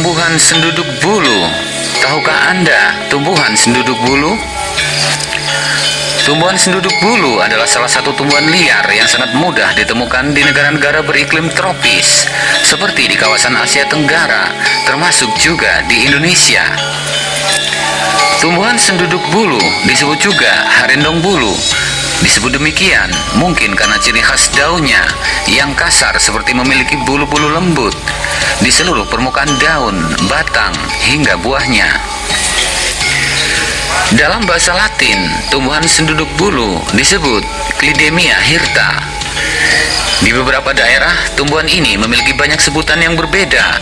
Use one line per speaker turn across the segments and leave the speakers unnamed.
tumbuhan senduduk bulu. Tahukah Anda tumbuhan senduduk bulu? Tumbuhan senduduk bulu adalah salah satu tumbuhan liar yang sangat mudah ditemukan di negara-negara beriklim tropis, seperti di kawasan Asia Tenggara, termasuk juga di Indonesia. Tumbuhan senduduk bulu disebut juga harendong bulu. Disebut demikian mungkin karena ciri khas daunnya yang kasar seperti memiliki bulu-bulu lembut di seluruh permukaan daun, batang, hingga buahnya. Dalam bahasa Latin, tumbuhan senduduk bulu disebut Clidemia hirta. Di beberapa daerah, tumbuhan ini memiliki banyak sebutan yang berbeda.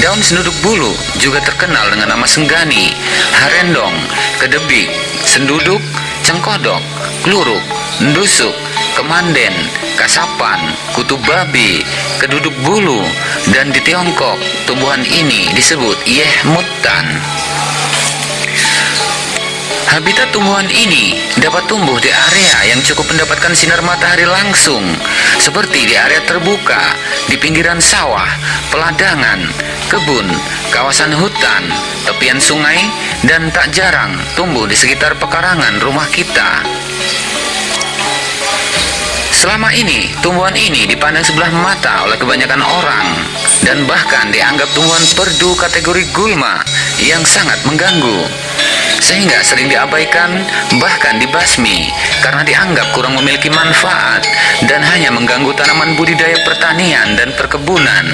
Daun senduduk bulu juga terkenal dengan nama senggani, harendong, kedebik, senduduk, cengkodok, kluruk, ndusuk, kemanden, kasapan, kutu babi, keduduk bulu, dan di Tiongkok, tumbuhan ini disebut yehmutan. Habitat tumbuhan ini dapat tumbuh di area yang cukup mendapatkan sinar matahari langsung, seperti di area terbuka, di pinggiran sawah, peladangan, kebun, kawasan hutan, tepian sungai, dan tak jarang tumbuh di sekitar pekarangan rumah kita. Selama ini, tumbuhan ini dipandang sebelah mata oleh kebanyakan orang dan bahkan dianggap tumbuhan perdu kategori gulma yang sangat mengganggu. Sehingga sering diabaikan bahkan dibasmi karena dianggap kurang memiliki manfaat dan hanya mengganggu tanaman budidaya pertanian dan perkebunan.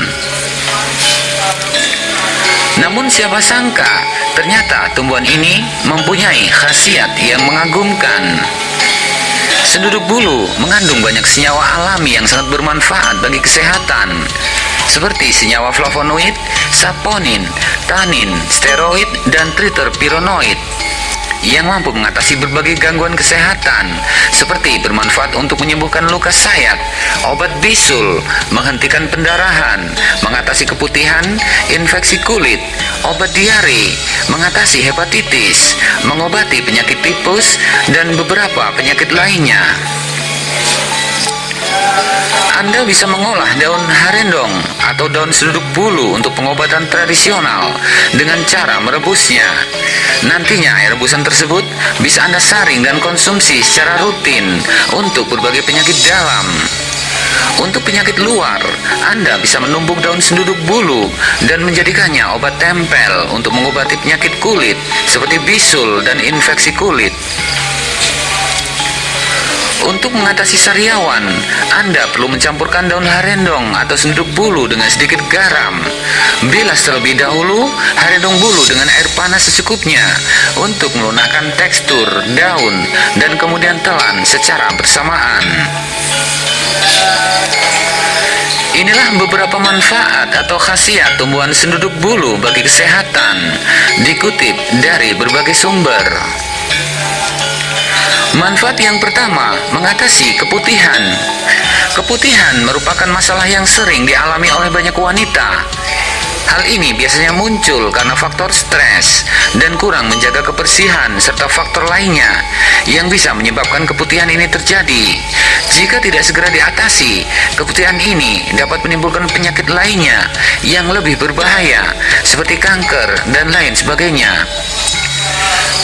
Namun siapa sangka ternyata tumbuhan ini mempunyai khasiat yang mengagumkan. Senduduk bulu mengandung banyak senyawa alami yang sangat bermanfaat bagi kesehatan, seperti senyawa flavonoid, saponin, tanin, steroid, dan triterpironoid yang mampu mengatasi berbagai gangguan kesehatan seperti bermanfaat untuk menyembuhkan luka sayat, obat bisul, menghentikan pendarahan, mengatasi keputihan, infeksi kulit, obat diare, mengatasi hepatitis, mengobati penyakit tipus, dan beberapa penyakit lainnya. Anda bisa mengolah daun harendong atau daun seduduk bulu untuk pengobatan tradisional dengan cara merebusnya. Nantinya air rebusan tersebut bisa Anda saring dan konsumsi secara rutin untuk berbagai penyakit dalam. Untuk penyakit luar, Anda bisa menumbuk daun senduduk bulu dan menjadikannya obat tempel untuk mengobati penyakit kulit seperti bisul dan infeksi kulit. Untuk mengatasi sariawan, Anda perlu mencampurkan daun harendong atau senduk bulu dengan sedikit garam. Bilas terlebih dahulu harendong bulu dengan air panas secukupnya untuk melunakkan tekstur daun dan kemudian telan secara bersamaan. Inilah beberapa manfaat atau khasiat tumbuhan senduduk bulu bagi kesehatan, dikutip dari berbagai sumber. Manfaat yang pertama, mengatasi keputihan. Keputihan merupakan masalah yang sering dialami oleh banyak wanita. Hal ini biasanya muncul karena faktor stres dan kurang menjaga kebersihan serta faktor lainnya yang bisa menyebabkan keputihan ini terjadi. Jika tidak segera diatasi, keputihan ini dapat menimbulkan penyakit lainnya yang lebih berbahaya seperti kanker dan lain sebagainya.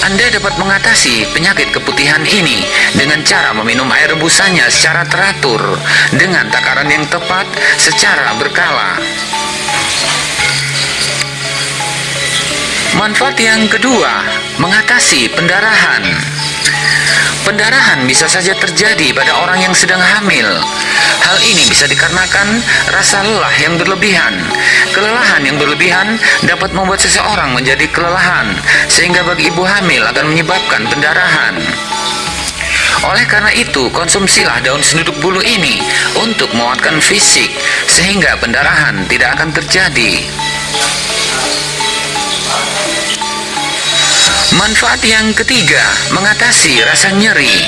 Anda dapat mengatasi penyakit keputihan ini dengan cara meminum air rebusannya secara teratur dengan takaran yang tepat secara berkala. Manfaat yang kedua, mengatasi pendarahan. Pendarahan bisa saja terjadi pada orang yang sedang hamil. Hal ini bisa dikarenakan rasa lelah yang berlebihan. Kelelahan yang berlebihan dapat membuat seseorang menjadi kelelahan, sehingga bagi ibu hamil akan menyebabkan pendarahan. Oleh karena itu, konsumsilah daun senduduk bulu ini untuk menguatkan fisik, sehingga pendarahan tidak akan terjadi. Manfaat yang ketiga, mengatasi rasa nyeri.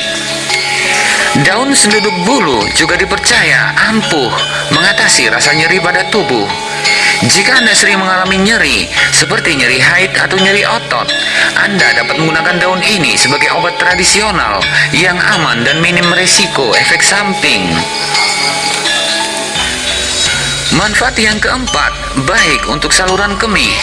Daun senduduk bulu juga dipercaya ampuh mengatasi rasa nyeri pada tubuh. Jika Anda sering mengalami nyeri, seperti nyeri haid atau nyeri otot, Anda dapat menggunakan daun ini sebagai obat tradisional yang aman dan minim resiko efek samping. Manfaat yang keempat, baik untuk saluran kemih.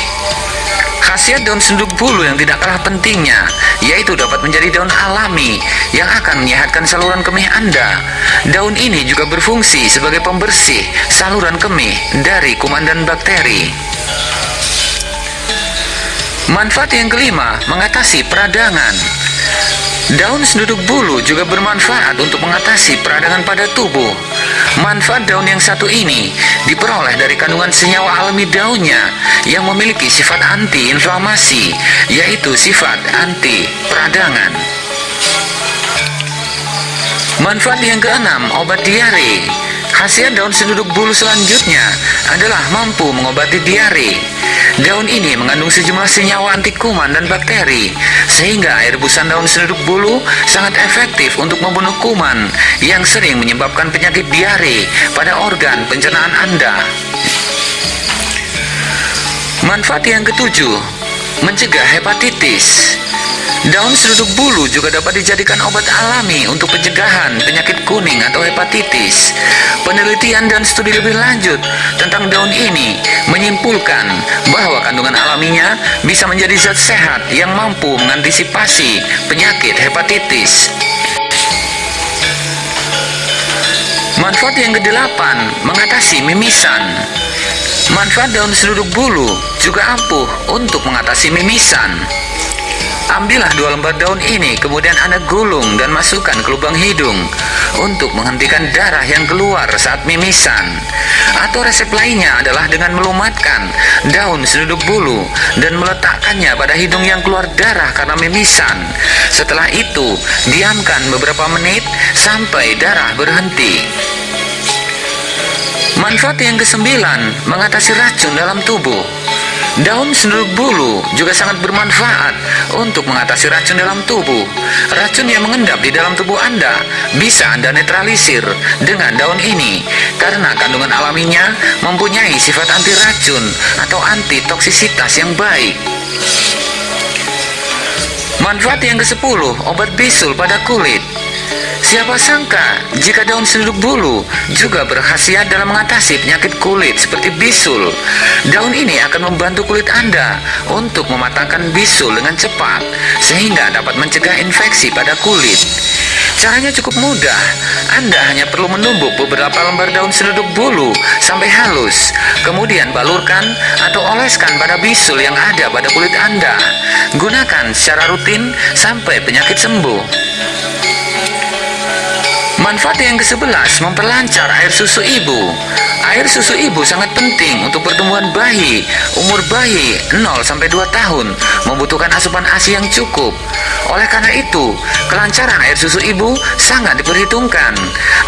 Khasiat daun senduk bulu yang tidak kalah pentingnya, yaitu dapat menjadi daun alami yang akan menyehatkan saluran kemih Anda. Daun ini juga berfungsi sebagai pembersih saluran kemih dari kuman dan bakteri. Manfaat yang kelima, mengatasi peradangan. Daun senduduk bulu juga bermanfaat untuk mengatasi peradangan pada tubuh. Manfaat daun yang satu ini diperoleh dari kandungan senyawa alami daunnya yang memiliki sifat anti-inflamasi, yaitu sifat anti peradangan. Manfaat yang keenam, obat diare. Khasiat daun senduduk bulu selanjutnya adalah mampu mengobati diare. Daun ini mengandung sejumlah senyawa anti kuman dan bakteri, sehingga air busan daun senduduk bulu sangat efektif untuk membunuh kuman yang sering menyebabkan penyakit diare pada organ pencernaan Anda. Manfaat yang ketujuh, mencegah hepatitis. Daun seruduk bulu juga dapat dijadikan obat alami untuk pencegahan penyakit kuning atau hepatitis. Penelitian dan studi lebih lanjut tentang daun ini menyimpulkan bahwa kandungan alaminya bisa menjadi zat sehat yang mampu mengantisipasi penyakit hepatitis. Manfaat yang kedelapan, mengatasi mimisan. Manfaat daun seruduk bulu juga ampuh untuk mengatasi mimisan. Ambillah dua lembar daun ini, kemudian Anda gulung dan masukkan ke lubang hidung untuk menghentikan darah yang keluar saat mimisan. Atau resep lainnya adalah dengan melumatkan daun seduduk bulu dan meletakkannya pada hidung yang keluar darah karena mimisan. Setelah itu, diamkan beberapa menit sampai darah berhenti. Manfaat yang kesembilan, mengatasi racun dalam tubuh. Daun senduduk bulu juga sangat bermanfaat untuk mengatasi racun dalam tubuh. Racun yang mengendap di dalam tubuh Anda bisa Anda netralisir dengan daun ini karena kandungan alaminya mempunyai sifat anti racun atau anti toksisitas yang baik. Manfaat yang ke-10, obat bisul pada kulit. Siapa sangka jika daun senduduk bulu juga berkhasiat dalam mengatasi penyakit kulit seperti bisul. Daun ini akan membantu kulit Anda untuk mematangkan bisul dengan cepat sehingga dapat mencegah infeksi pada kulit. Caranya cukup mudah. Anda hanya perlu menumbuk beberapa lembar daun senduduk bulu sampai halus, kemudian balurkan atau oleskan pada bisul yang ada pada kulit Anda. Gunakan secara rutin sampai penyakit sembuh. Manfaat yang ke-11 memperlancar air susu ibu. Air susu ibu sangat penting untuk pertumbuhan bayi. Umur bayi 0 sampai 2 tahun membutuhkan asupan ASI yang cukup. Oleh karena itu, kelancaran air susu ibu sangat diperhitungkan.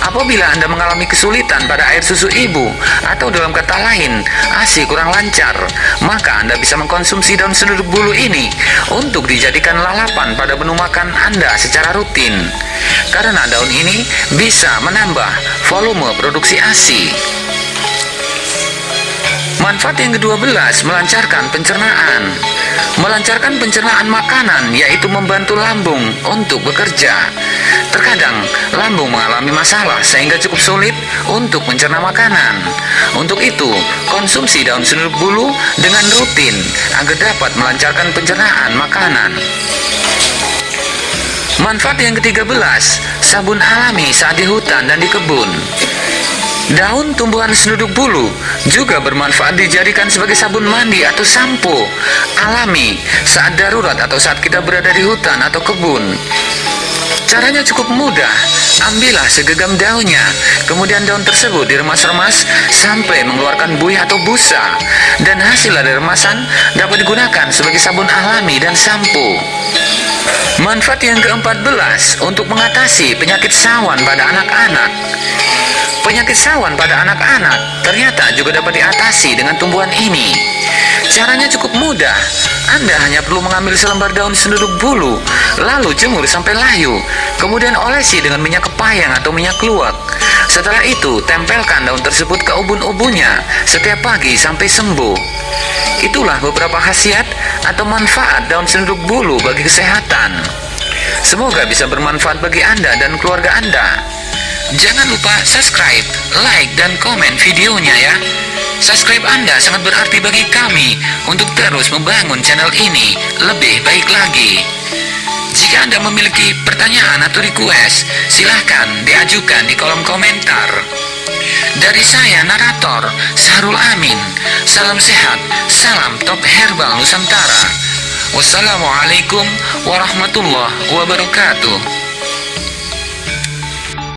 Apabila Anda mengalami kesulitan pada air susu ibu atau dalam kata lain, ASI kurang lancar, maka Anda bisa mengkonsumsi daun senduduk bulu ini untuk dijadikan lalapan pada menu makan Anda secara rutin. Karena daun ini bisa menambah volume produksi ASI. Manfaat yang ke-12 melancarkan pencernaan. Melancarkan pencernaan makanan yaitu membantu lambung untuk bekerja. Terkadang lambung mengalami masalah sehingga cukup sulit untuk mencerna makanan. Untuk itu, konsumsi daun senduduk bulu dengan rutin agar dapat melancarkan pencernaan makanan. Manfaat yang ke-13, sabun alami saat di hutan dan di kebun. Daun tumbuhan senduduk bulu juga bermanfaat dijadikan sebagai sabun mandi atau sampo alami saat darurat atau saat kita berada di hutan atau kebun. Caranya cukup mudah. Ambillah segenggam daunnya, kemudian daun tersebut diremas-remas sampai mengeluarkan buih atau busa. Dan hasil dari remasan dapat digunakan sebagai sabun alami dan sampo. Manfaat yang ke-14 untuk mengatasi penyakit sawan pada anak-anak. Penyakit sawan pada anak-anak ternyata juga dapat diatasi dengan tumbuhan ini. Caranya cukup mudah. Anda hanya perlu mengambil selembar daun senduduk bulu, lalu jemur sampai layu, kemudian olesi dengan minyak kepayang atau minyak luwak. Setelah itu, tempelkan daun tersebut ke ubun-ubunnya setiap pagi sampai sembuh. Itulah beberapa khasiat atau manfaat daun senduduk bulu bagi kesehatan. Semoga bisa bermanfaat bagi Anda dan keluarga Anda. Jangan lupa subscribe, like, dan komen videonya ya. Subscribe Anda sangat berarti bagi kami untuk terus membangun channel ini lebih baik lagi. Jika Anda memiliki pertanyaan atau request, silahkan diajukan di kolom komentar. Dari saya, narator, Sahrul Amin. Salam sehat, salam top herbal Nusantara. Wassalamualaikum warahmatullahi wabarakatuh.